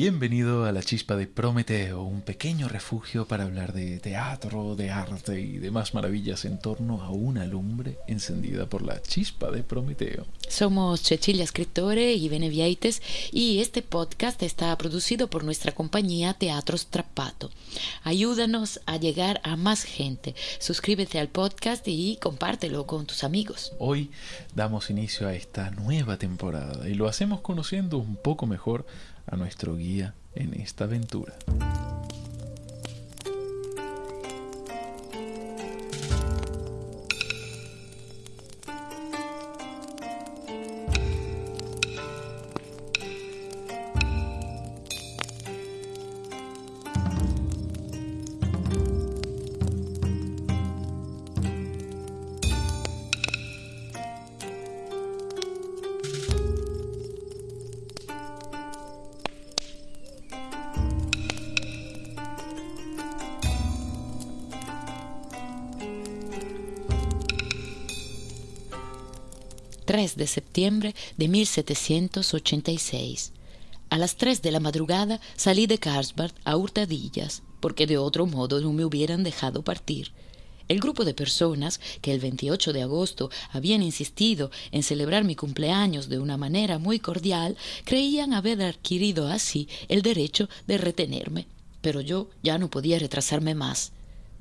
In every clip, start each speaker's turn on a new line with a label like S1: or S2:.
S1: Bienvenido a la chispa de Prometeo, un pequeño refugio para hablar de teatro, de arte y demás maravillas en torno a una lumbre encendida por la chispa de Prometeo.
S2: Somos Cecilia Scrittore y Benevieites y este podcast está producido por nuestra compañía Teatro Strappato. Ayúdanos a llegar a más gente. Suscríbete al podcast y compártelo con tus amigos.
S1: Hoy damos inicio a esta nueva temporada y lo hacemos conociendo un poco mejor a nuestro guía en esta aventura.
S2: 3 de septiembre de 1786. A las 3 de la madrugada salí de Carlsbad a hurtadillas, porque de otro modo no me hubieran dejado partir. El grupo de personas que el 28 de agosto habían insistido en celebrar mi cumpleaños de una manera muy cordial creían haber adquirido así el derecho de retenerme, pero yo ya no podía retrasarme más.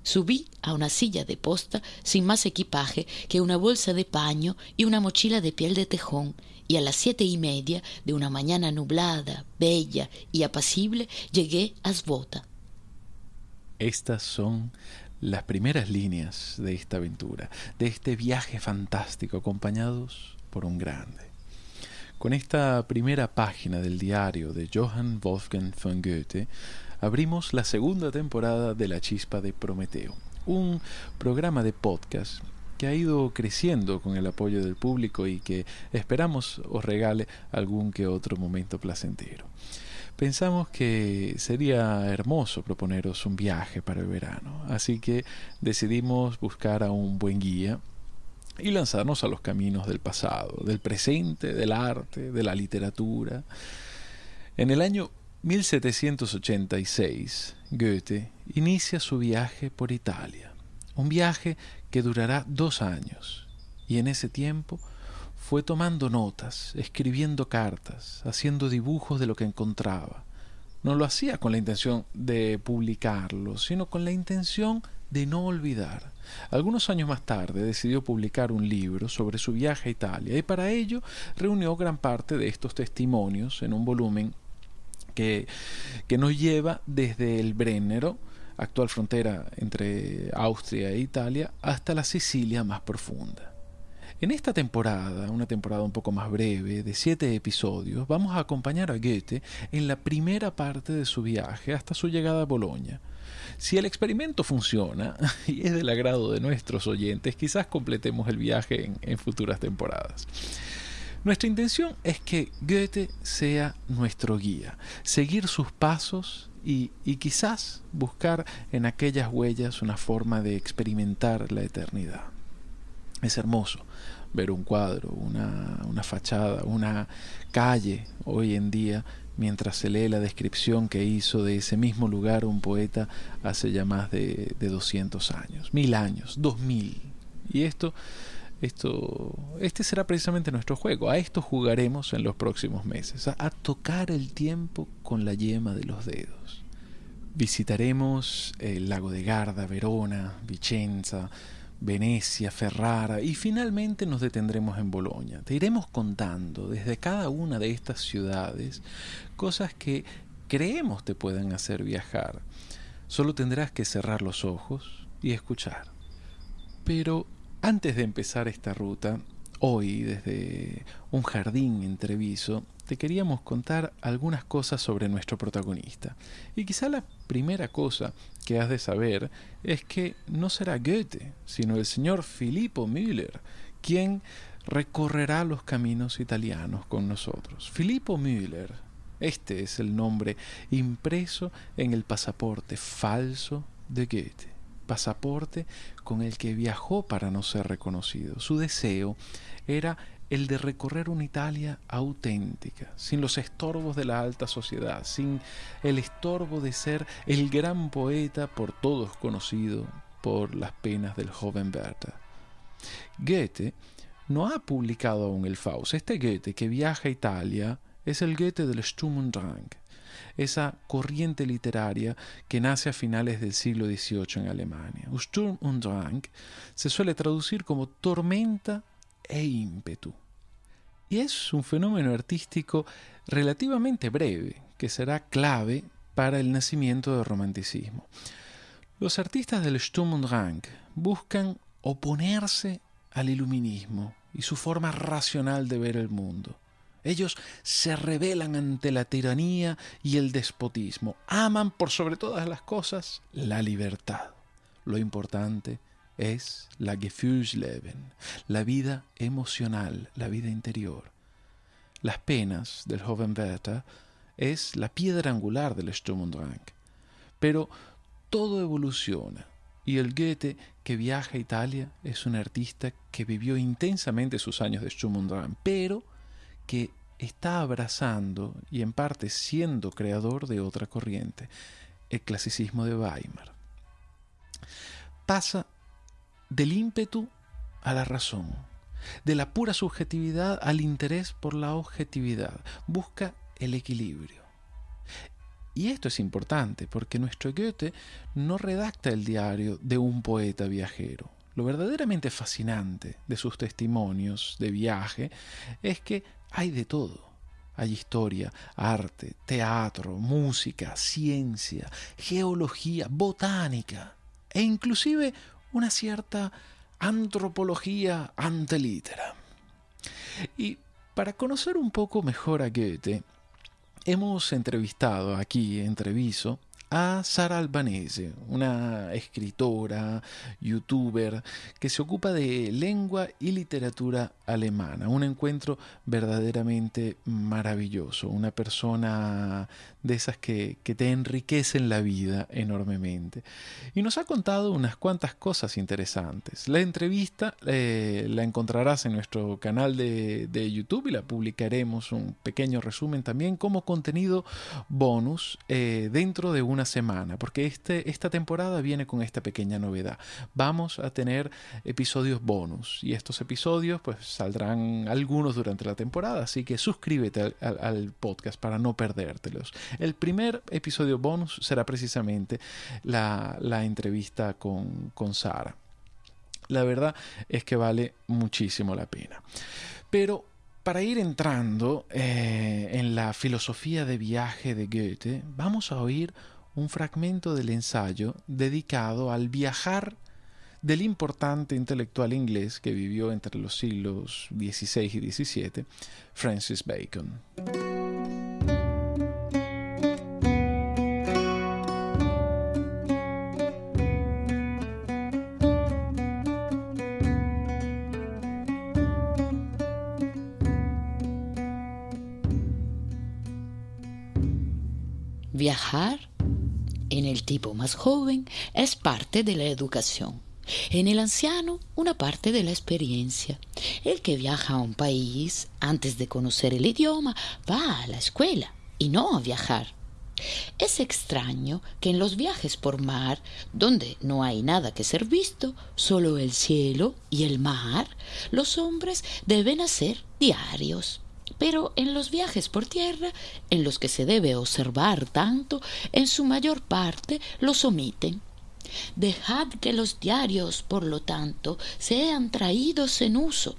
S2: Subí a una silla de posta sin más equipaje que una bolsa de paño y una mochila de piel de tejón, y a las siete y media de una mañana nublada, bella y apacible llegué a Svota.
S1: Estas son las primeras líneas de esta aventura, de este viaje fantástico acompañados por un grande. Con esta primera página del diario de Johann Wolfgang von Goethe, abrimos la segunda temporada de La Chispa de Prometeo, un programa de podcast que ha ido creciendo con el apoyo del público y que esperamos os regale algún que otro momento placentero. Pensamos que sería hermoso proponeros un viaje para el verano, así que decidimos buscar a un buen guía y lanzarnos a los caminos del pasado, del presente, del arte, de la literatura. En el año 1786, Goethe inicia su viaje por Italia, un viaje que durará dos años, y en ese tiempo fue tomando notas, escribiendo cartas, haciendo dibujos de lo que encontraba. No lo hacía con la intención de publicarlo, sino con la intención de no olvidar. Algunos años más tarde decidió publicar un libro sobre su viaje a Italia y para ello reunió gran parte de estos testimonios en un volumen que, nos lleva desde el Brennero, actual frontera entre Austria e Italia, hasta la Sicilia más profunda. En esta temporada, una temporada un poco más breve, de siete episodios, vamos a acompañar a Goethe en la primera parte de su viaje hasta su llegada a Bolonia. Si el experimento funciona y es del agrado de nuestros oyentes, quizás completemos el viaje en futuras temporadas. Nuestra intención es que Goethe sea nuestro guía, seguir sus pasos y, quizás buscar en aquellas huellas una forma de experimentar la eternidad. Es hermoso ver un cuadro, una, una, fachada, una calle hoy en día mientras se lee la descripción que hizo de ese mismo lugar un poeta hace ya más de, de 200 años, mil años, dos mil. Y esto esto, este será precisamente nuestro juego. A esto jugaremos en los próximos meses, a, tocar el tiempo con la yema de los dedos. Visitaremos el lago de Garda, Verona, Vicenza, Venecia, Ferrara y finalmente nos detendremos en Bolonia. Te iremos contando desde cada una de estas ciudades cosas que creemos te pueden hacer viajar. Solo tendrás que cerrar los ojos y escuchar. Pero antes de empezar esta ruta, hoy desde un jardín en Treviso, te queríamos contar algunas cosas sobre nuestro protagonista. Y quizá la primera cosa que has de saber es que no será Goethe, sino el señor Filippo Müller, quien recorrerá los caminos italianos con nosotros. Filippo Müller, este es el nombre impreso en el pasaporte falso de Goethe pasaporte con el que viajó para no ser reconocido. Su deseo era el de recorrer una Italia auténtica, sin los estorbos de la alta sociedad, sin el estorbo de ser el gran poeta por todos conocido por las penas del joven Werther. Goethe no ha publicado aún el Faust. Este Goethe que viaja a Italia es el Goethe del Sturm und Drang, esa corriente literaria que nace a finales del siglo XVIII en Alemania. Sturm und Drang se suele traducir como tormenta e ímpetu. Y es un fenómeno artístico relativamente breve, que será clave para el nacimiento del romanticismo. Los artistas del Sturm und Drang buscan oponerse al iluminismo y su forma racional de ver el mundo. Ellos se rebelan ante la tiranía y el despotismo. Aman por sobre todas las cosas la libertad. Lo importante es la Gefühlsleben, la vida emocional, la vida interior. Las penas del joven Werther es la piedra angular del Sturm und Drang. Pero todo evoluciona y el Goethe que viaja a Italia es un artista que vivió intensamente sus años de Sturm und pero que está abrazando y en parte siendo creador de otra corriente, el clasicismo de Weimar. Pasa del ímpetu a la razón, de la pura subjetividad al interés por la objetividad, busca el equilibrio. Y esto es importante porque nuestro Goethe no redacta el diario de un poeta viajero. Lo verdaderamente fascinante de sus testimonios de viaje es que hay de todo. Hay historia, arte, teatro, música, ciencia, geología, botánica e inclusive una cierta antropología antelítera. Y para conocer un poco mejor a Goethe, hemos entrevistado aquí en Treviso a Sara Albanese, una escritora, youtuber, que se ocupa de lengua y literatura alemana. Un encuentro verdaderamente maravilloso, una persona de esas que, te enriquecen la vida enormemente. Y nos ha contado unas cuantas cosas interesantes. La entrevista eh, la encontrarás en nuestro canal de, YouTube y la publicaremos un pequeño resumen también como contenido bonus eh, dentro de una semana, porque este, esta temporada viene con esta pequeña novedad. Vamos a tener episodios bonus y estos episodios pues saldrán algunos durante la temporada, así que suscríbete al podcast para no perdértelos. El primer episodio bonus será precisamente la, entrevista con, con Sara. La verdad es que vale muchísimo la pena. Pero para ir entrando eh, en la filosofía de viaje de Goethe, vamos a oír un fragmento del ensayo dedicado al viajar del importante intelectual inglés que vivió entre los siglos XVI y XVII, Francis Bacon.
S2: Viajar en el tipo más joven es parte de la educación. En el anciano, una parte de la experiencia. El que viaja a un país antes de conocer el idioma va a la escuela y no a viajar. Es extraño que en los viajes por mar, donde no hay nada que ser visto, solo el cielo y el mar, los hombres deben hacer diarios. Pero en los viajes por tierra, en los que se debe observar tanto, en su mayor parte los omiten. Dejad que los diarios, por lo tanto, sean traídos en uso.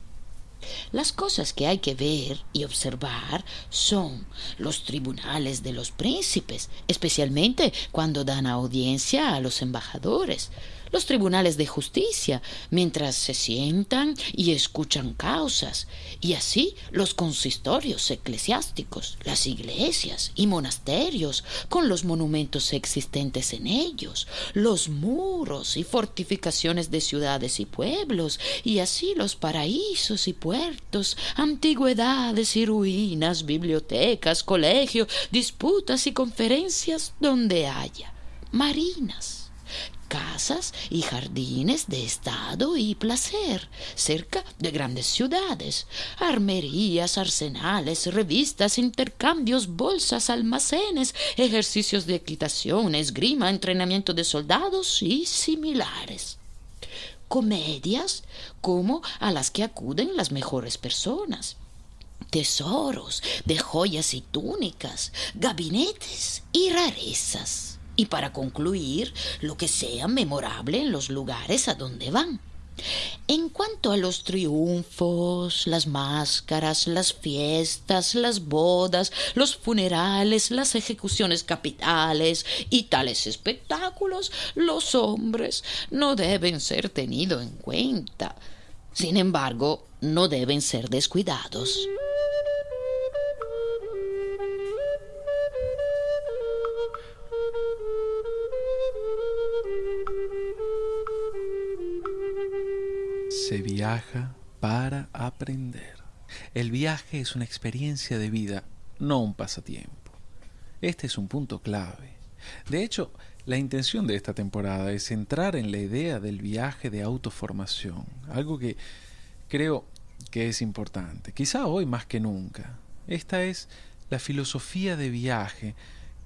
S2: Las cosas que hay que ver y observar son los tribunales de los príncipes, especialmente cuando dan audiencia a los embajadores, los tribunales de justicia, mientras se sientan y escuchan causas, y así los consistorios eclesiásticos, las iglesias y monasterios, con los monumentos existentes en ellos, los muros y fortificaciones de ciudades y pueblos, y así los paraísos y puertos, antigüedades y ruinas, bibliotecas, colegios, disputas y conferencias donde haya marinas casas y jardines de estado y placer, cerca de grandes ciudades, armerías, arsenales, revistas, intercambios, bolsas, almacenes, ejercicios de equitación, esgrima, entrenamiento de soldados y similares. Comedias como a las que acuden las mejores personas tesoros de joyas y túnicas, gabinetes y rarezas y para concluir lo que sea memorable en los lugares a donde van. En cuanto a los triunfos, las máscaras, las fiestas, las bodas, los funerales, las ejecuciones capitales y tales espectáculos, los hombres no deben ser tenidos en cuenta. Sin embargo, no deben ser descuidados.
S1: Se viaja para aprender. El viaje es una experiencia de vida, no un pasatiempo. Este es un punto clave. De hecho, la intención de esta temporada es entrar en la idea del viaje de autoformación, algo que creo que es importante, quizá hoy más que nunca. Esta es la filosofía de viaje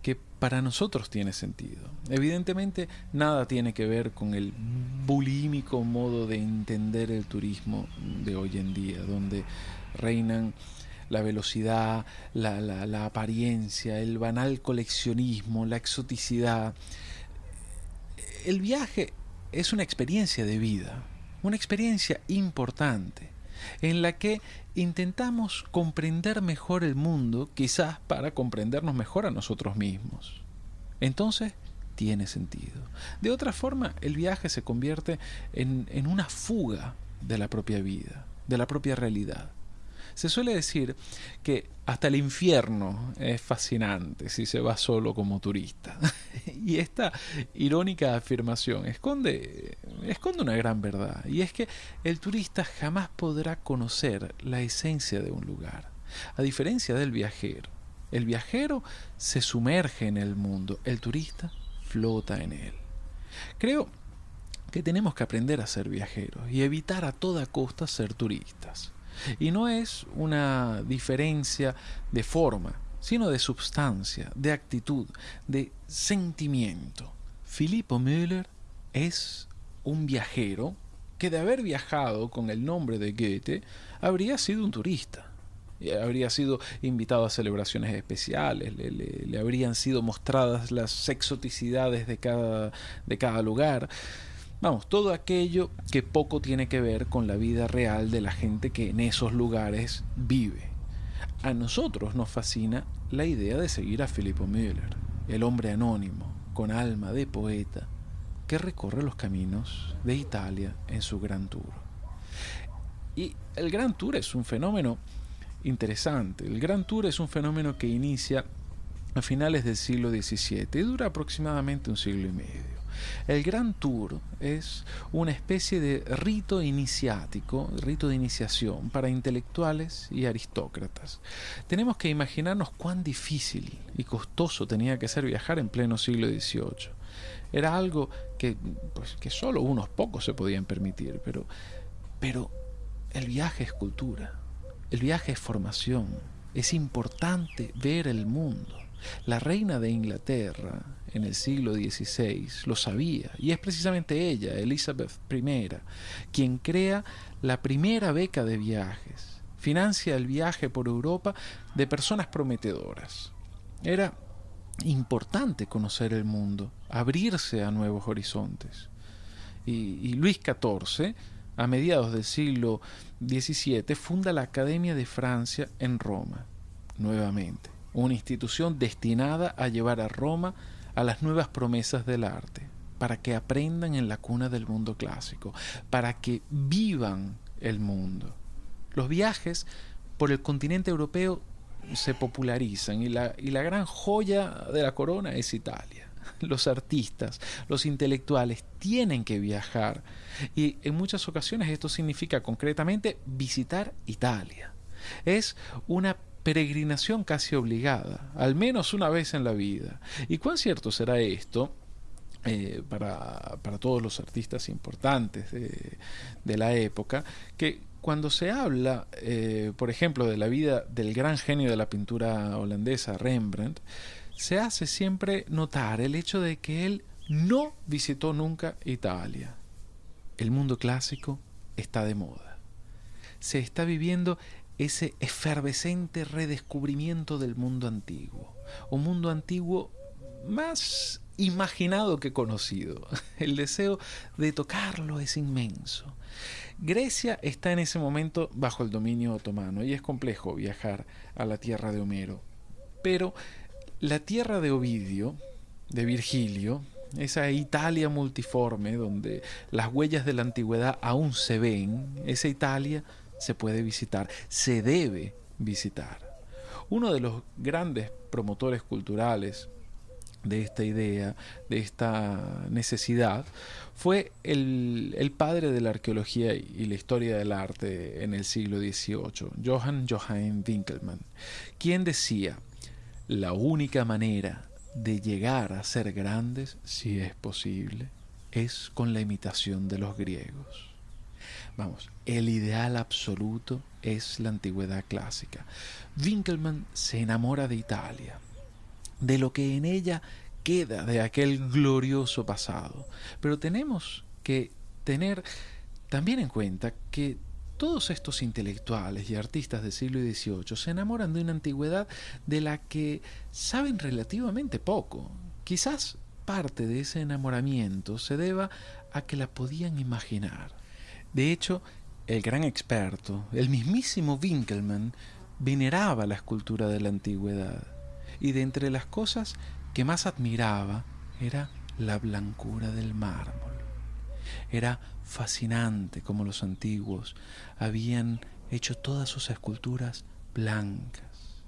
S1: que para nosotros tiene sentido. Evidentemente nada tiene que ver con el bulímico modo de entender el turismo de hoy en día, donde reinan la velocidad, la, la apariencia, el banal coleccionismo, la exoticidad. El viaje es una experiencia de vida, una experiencia importante en la que intentamos comprender mejor el mundo, quizás para comprendernos mejor a nosotros mismos. Entonces, tiene sentido. De otra forma, el viaje se convierte en, en una fuga de la propia vida, de la propia realidad. Se suele decir que hasta el infierno es fascinante si se va solo como turista. y esta irónica afirmación esconde, esconde una gran verdad, y es que el turista jamás podrá conocer la esencia de un lugar, a diferencia del viajero. El viajero se sumerge en el mundo, el turista flota en él. Creo que tenemos que aprender a ser viajeros y evitar a toda costa ser turistas. Y no es una diferencia de forma, sino de substancia, de actitud, de sentimiento. Filippo Müller es un viajero que de haber viajado con el nombre de Goethe habría sido un turista. Habría sido invitado a celebraciones especiales, le, le habrían sido mostradas las exoticidades de cada, de cada lugar. Vamos, todo aquello que poco tiene que ver con la vida real de la gente que en esos lugares vive. A nosotros nos fascina la idea de seguir a Filippo Müller, el hombre anónimo, con alma de poeta, que recorre los caminos de Italia en su Gran Tour. Y el Gran Tour es un fenómeno interesante. El Gran Tour es un fenómeno que inicia a finales del siglo XVII y dura aproximadamente un siglo y medio. El Gran Tour es una especie de rito iniciático, rito de iniciación para intelectuales y aristócratas. Tenemos que imaginarnos cuán difícil y costoso tenía que ser viajar en pleno siglo XVIII. Era algo que, pues, que solo unos pocos se podían permitir, pero, pero el viaje es cultura, el viaje es formación, es importante ver el mundo. La reina de Inglaterra en el siglo XVI lo sabía y es precisamente ella, Elizabeth I, quien crea la primera beca de viajes, financia el viaje por Europa de personas prometedoras. Era importante conocer el mundo, abrirse a nuevos horizontes. Y, Luis XIV, a mediados del siglo XVII, funda la Academia de Francia en Roma, nuevamente una institución destinada a llevar a Roma a las nuevas promesas del arte, para que aprendan en la cuna del mundo clásico, para que vivan el mundo. Los viajes por el continente europeo se popularizan y la, y la gran joya de la corona es Italia. Los artistas, los intelectuales tienen que viajar y en muchas ocasiones esto significa concretamente visitar Italia. Es una peregrinación casi obligada, al menos una vez en la vida. ¿Y cuán cierto será esto eh, para, todos los artistas importantes de, la época, que cuando se habla, eh, por ejemplo, de la vida del gran genio de la pintura holandesa, Rembrandt, se hace siempre notar el hecho de que él no visitó nunca Italia. El mundo clásico está de moda. Se está viviendo ese efervescente redescubrimiento del mundo antiguo. Un mundo antiguo más imaginado que conocido. El deseo de tocarlo es inmenso. Grecia está en ese momento bajo el dominio otomano y es complejo viajar a la tierra de Homero. Pero la tierra de Ovidio, de Virgilio, esa Italia multiforme donde las huellas de la antigüedad aún se ven, esa Italia se puede visitar, se debe visitar. Uno de los grandes promotores culturales de esta idea, de esta necesidad, fue el, padre de la arqueología y la historia del arte en el siglo XVIII, Johann Johann Winkelmann, quien decía, la única manera de llegar a ser grandes, si es posible, es con la imitación de los griegos. Vamos, el ideal absoluto es la antigüedad clásica. Winkelmann se enamora de Italia, de lo que en ella queda de aquel glorioso pasado. Pero tenemos que tener también en cuenta que todos estos intelectuales y artistas del siglo XVIII se enamoran de una antigüedad de la que saben relativamente poco. Quizás parte de ese enamoramiento se deba a que la podían imaginar. De hecho, el gran experto, el mismísimo Winkelmann, veneraba la escultura de la antigüedad y de entre las cosas que más admiraba era la blancura del mármol. Era fascinante como los antiguos habían hecho todas sus esculturas blancas.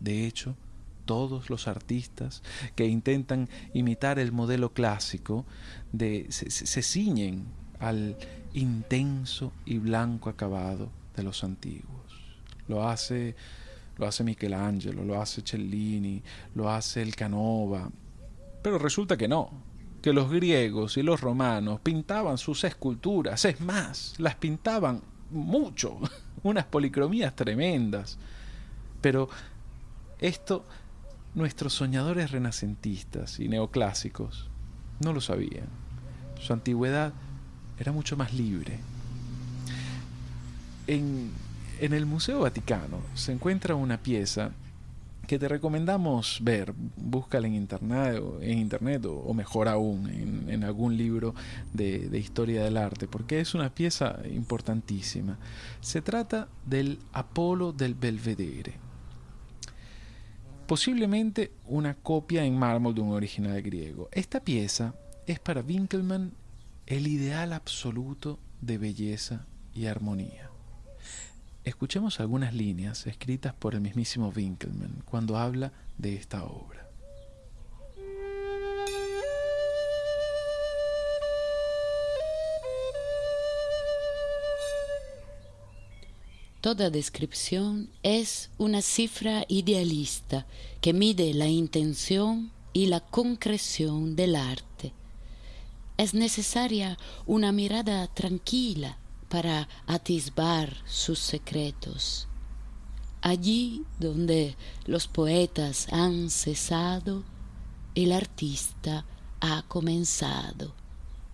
S1: De hecho, todos los artistas que intentan imitar el modelo clásico de, se, se ciñen al intenso y blanco acabado de los antiguos. Lo hace lo hace Michelangelo, lo hace Cellini, lo hace el Canova. Pero resulta que no, que los griegos y los romanos pintaban sus esculturas, es más, las pintaban mucho, unas policromías tremendas. Pero esto nuestros soñadores renacentistas y neoclásicos no lo sabían. Su antigüedad era mucho más libre. En el Museo Vaticano se encuentra una pieza que te recomendamos ver, búscala en internet, en internet o, mejor aún en, algún libro de, de, historia del arte, porque es una pieza importantísima. Se trata del Apolo del Belvedere, posiblemente una copia en mármol de un original griego. Esta pieza es para Winkelmann el ideal absoluto de belleza y armonía. Escuchemos algunas líneas escritas por el mismísimo Winkelmann cuando habla de esta obra.
S2: Toda descripción es una cifra idealista que mide la intención y la concreción del arte. Es necesaria una mirada tranquila para atisbar sus secretos. Allí donde los poetas han cesado, el artista ha comenzado,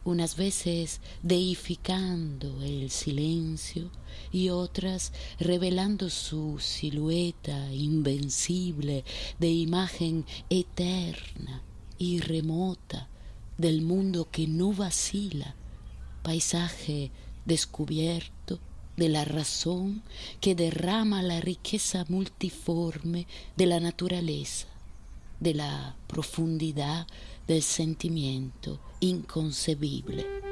S2: unas veces deificando el silencio y otras revelando su silueta invencible de imagen eterna y remota del mundo que no vacila, paisaje descubierto de la razón que derrama la riqueza multiforme de la naturaleza, de la profundidad del sentimiento inconcebible.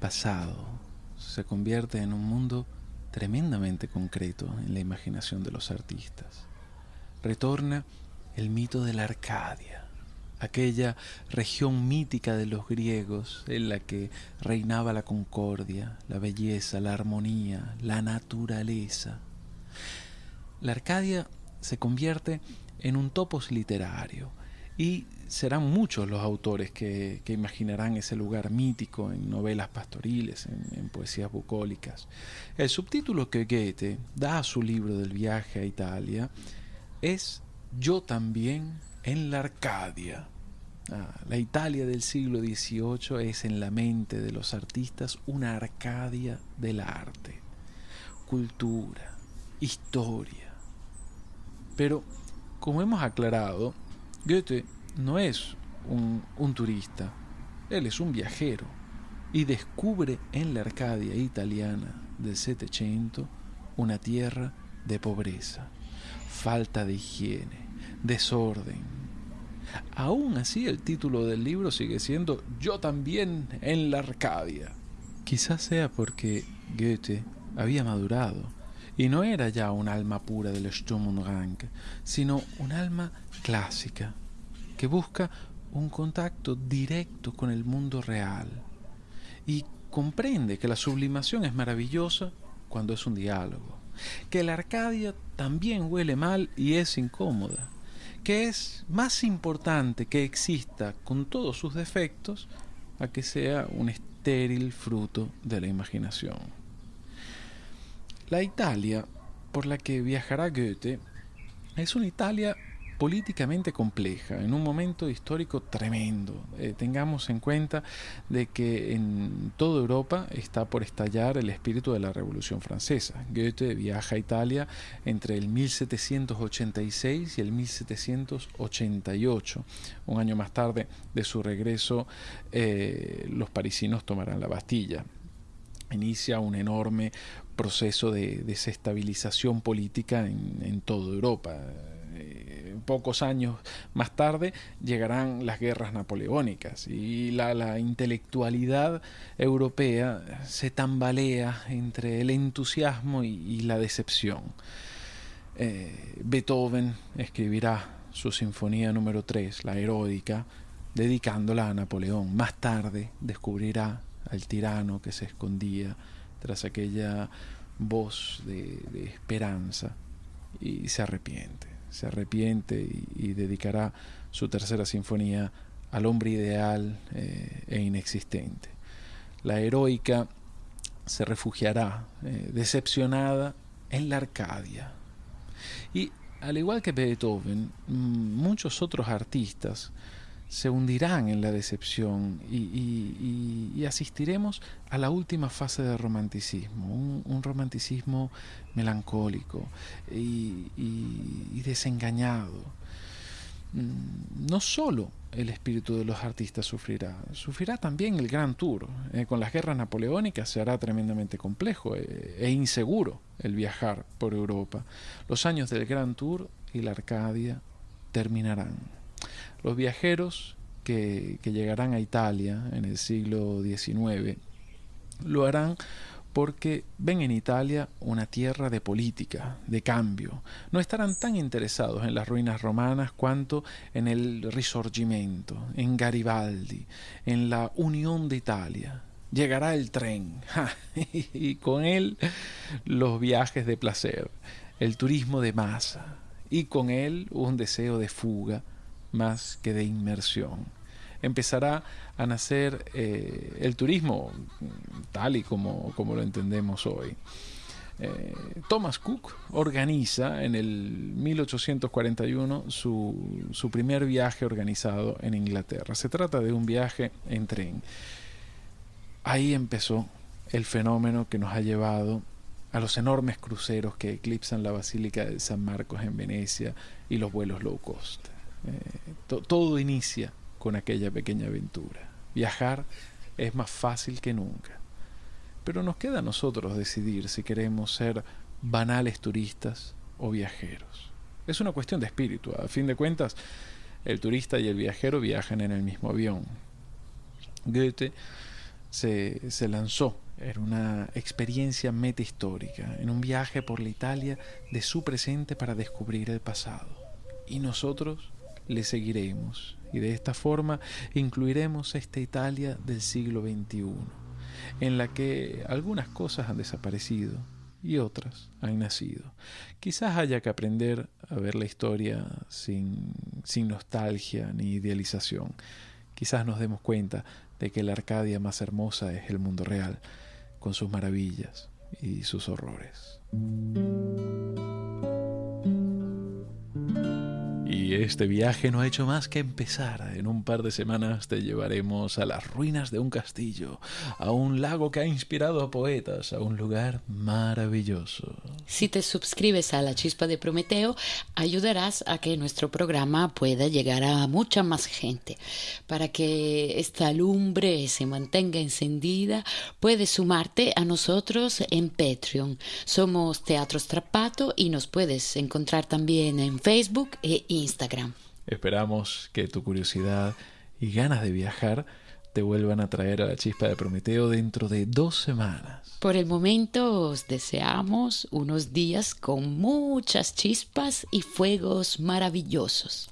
S1: Pasado se convierte en un mundo tremendamente concreto en la imaginación de los artistas. Retorna el mito de la Arcadia, aquella región mítica de los griegos en la que reinaba la concordia, la belleza, la armonía, la naturaleza. La Arcadia se convierte en un topos literario y serán muchos los autores que, imaginarán ese lugar mítico en novelas pastoriles, en, poesías bucólicas. El subtítulo que Goethe da a su libro del viaje a Italia es Yo también en la Arcadia. Ah, la Italia del siglo XVIII es en la mente de los artistas una Arcadia del arte, cultura, historia. Pero, como hemos aclarado, Goethe no es un, turista, él es un viajero y descubre en la Arcadia italiana del Setecento una tierra de pobreza, falta de higiene, desorden. Aún así el título del libro sigue siendo Yo también en la Arcadia. Quizás sea porque Goethe había madurado y no era ya un alma pura del Sturm und Drang, sino un alma clásica, que busca un contacto directo con el mundo real y comprende que la sublimación es maravillosa cuando es un diálogo, que la Arcadia también huele mal y es incómoda, que es más importante que exista con todos sus defectos a que sea un estéril fruto de la imaginación. La Italia por la que viajará Goethe es una Italia políticamente compleja, en un momento histórico tremendo. Eh, tengamos en cuenta de que en toda Europa está por estallar el espíritu de la Revolución Francesa. Goethe viaja a Italia entre el 1786 y el 1788. Un año más tarde de su regreso, eh, los parisinos tomarán la Bastilla inicia un enorme proceso de desestabilización política en, en toda Europa pocos años más tarde llegarán las guerras napoleónicas y la, intelectualidad europea se tambalea entre el entusiasmo y, la decepción. Eh, Beethoven escribirá su sinfonía número 3, la heroica, dedicándola a Napoleón. Más tarde descubrirá al tirano que se escondía tras aquella voz de esperanza y se arrepiente se arrepiente y, dedicará su tercera sinfonía al hombre ideal eh, e inexistente. La heroica se refugiará eh, decepcionada en la Arcadia. Y al igual que Beethoven, muchos otros artistas se hundirán en la decepción y, asistiremos a la última fase del romanticismo, un, romanticismo melancólico y, desengañado. Mm, no solo el espíritu de los artistas sufrirá, sufrirá también el Gran Tour. Eh, con las guerras napoleónicas se hará tremendamente complejo eh, e inseguro el viajar por Europa. Los años del Gran Tour y la Arcadia terminarán. Los viajeros que, llegarán a Italia en el siglo XIX lo harán porque ven en Italia una tierra de política, de cambio. No estarán tan interesados en las ruinas romanas cuanto en el Risorgimento, en Garibaldi, en la unión de Italia. Llegará el tren y con él los viajes de placer, el turismo de masa y con él un deseo de fuga más que de inmersión. Empezará a nacer eh, el turismo tal y como, como lo entendemos hoy. Eh, Thomas Cook organiza en el 1841 su, su, primer viaje organizado en Inglaterra. Se trata de un viaje en tren. Ahí empezó el fenómeno que nos ha llevado a los enormes cruceros que eclipsan la Basílica de San Marcos en Venecia y los vuelos low cost. Eh, todo inicia con aquella pequeña aventura. Viajar es más fácil que nunca. Pero nos queda a nosotros decidir si queremos ser banales turistas o viajeros. Es una cuestión de espíritu. A fin de cuentas, el turista y el viajero viajan en el mismo avión. Goethe se, se lanzó en una experiencia metahistórica, en un viaje por la Italia de su presente para descubrir el pasado. Y nosotros le seguiremos y de esta forma incluiremos esta Italia del siglo XXI, en la que algunas cosas han desaparecido y otras han nacido. Quizás haya que aprender a ver la historia sin, sin nostalgia ni idealización. Quizás nos demos cuenta de que la Arcadia más hermosa es el mundo real, con sus maravillas y sus horrores. Este viaje no ha hecho más que empezar. En un par de semanas te llevaremos a las ruinas de un castillo, a un lago que ha inspirado a poetas, a un lugar maravilloso.
S2: Si te suscribes a la chispa de Prometeo, ayudarás a que nuestro programa pueda llegar a mucha más gente. Para que esta lumbre se mantenga encendida, puedes sumarte a nosotros en Patreon. Somos Teatro Strapato y nos puedes encontrar también en Facebook e Instagram. Instagram.
S1: Esperamos que tu curiosidad y ganas de viajar te vuelvan a traer a la chispa de Prometeo dentro de dos semanas.
S2: Por el momento os deseamos unos días con muchas chispas y fuegos maravillosos.